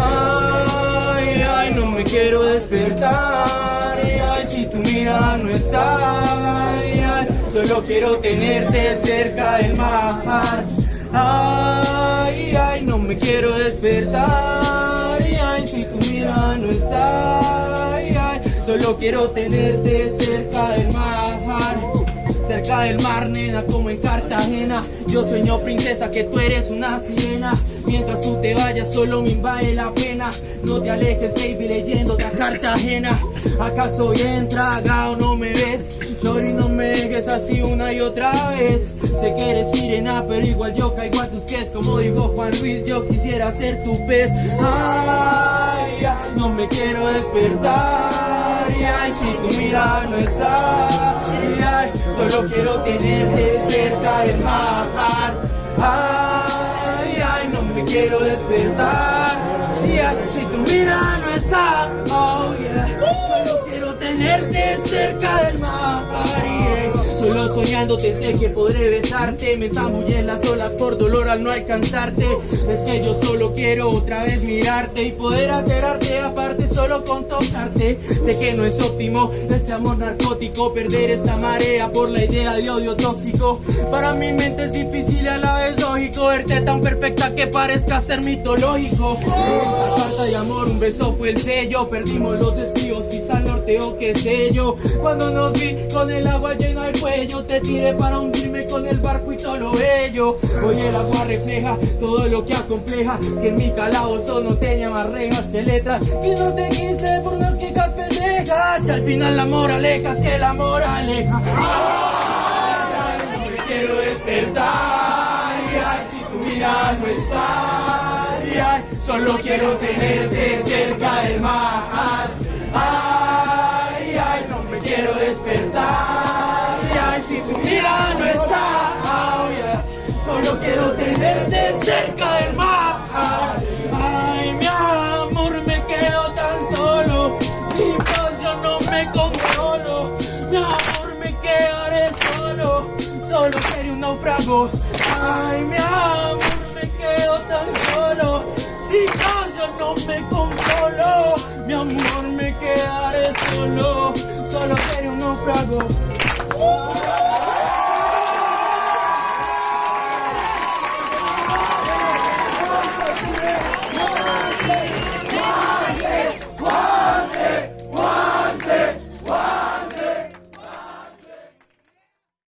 Ay, ay, no me quiero despertar. Ay, si tu mirada no está. Ay, solo quiero tenerte cerca del mar. Ay, ay, no me quiero despertar. Ay, si tu mirada no está. Solo quiero tenerte cerca del mar. Cerca del mar, nena, como en Cartagena. Yo sueño, princesa, que tú eres una sirena. Mientras tú te vayas, solo me invade la pena. No te alejes, baby, leyendo otra Cartagena. ¿Acaso bien tragado no me ves? Sorry, no me dejes así una y otra vez. Sé que eres sirena, pero igual yo caigo a tus pies. Como dijo Juan Luis, yo quisiera ser tu pez. Ay, ay, no me quiero despertar. Ay, ay, si tu mirada no está. Ay, ay, solo quiero tenerte cerca del mar. Ay, ay, no me quiero despertar. Ay, ay, si tu mirada no está. Oh, yeah. Solo quiero tenerte cerca del mar. yeah. Solo soñándote sé que podré besarte Me zambullé en las olas por dolor al no alcanzarte Es que yo solo quiero otra vez mirarte Y poder hacer arte aparte con tocarte Sé que no es óptimo este amor narcótico Perder esta marea por la idea de odio tóxico. Para mi mente es difícil y a la vez lógico Verte tan perfecta que parezca ser mitológico. Esa carta de amor, un beso fue el sello. Perdimos los estribos, quizá el norteo, qué sé Cuando nos vi con el agua llena el cuello Te tiré para hundirme con el barco y todo lo bello. Hoy el agua refleja todo lo que acompleja Que en mi calabozo no tenía más rejas que letras. Que no te quise por unas quejas pendejas Que al final la moraleja es que el amor aleja. Ay, ay, no me quiero despertar Ay, si tu mirada no está ay, solo quiero tenerte cerca del mar Mi amor, me quedaré solo. Solo seré un náufrago. Ay, mi amor, me quedo tan solo. Paz yo no me controlo Mi amor, me quedaré solo. Solo seré un náufrago